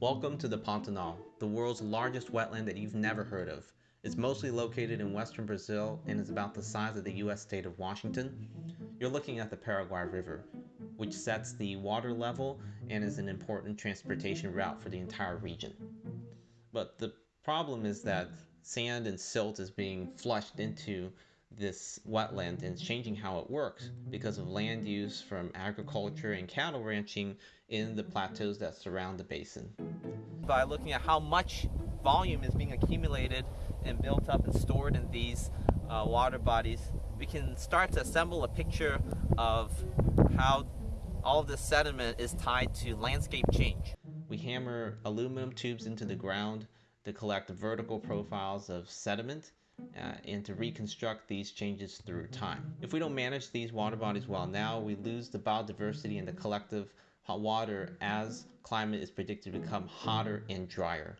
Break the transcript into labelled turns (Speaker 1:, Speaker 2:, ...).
Speaker 1: Welcome to the Pantanal, the world's largest wetland that you've never heard of. It's mostly located in western Brazil and is about the size of the US state of Washington. You're looking at the Paraguay River, which sets the water level and is an important transportation route for the entire region. But the problem is that sand and silt is being flushed into this wetland and changing how it works because of land use from agriculture and cattle ranching in the plateaus that surround the basin.
Speaker 2: By looking at how much volume is being accumulated and built up and stored in these uh, water bodies, we can start to assemble a picture of how all of this sediment is tied to landscape change.
Speaker 1: We hammer aluminum tubes into the ground to collect vertical profiles of sediment uh, and to mm-hmm. reconstruct these changes through mm-hmm. time. If we don't manage these water bodies well now, we lose the biodiversity and the mm-hmm. collective hot water as climate is predicted to become hotter and drier.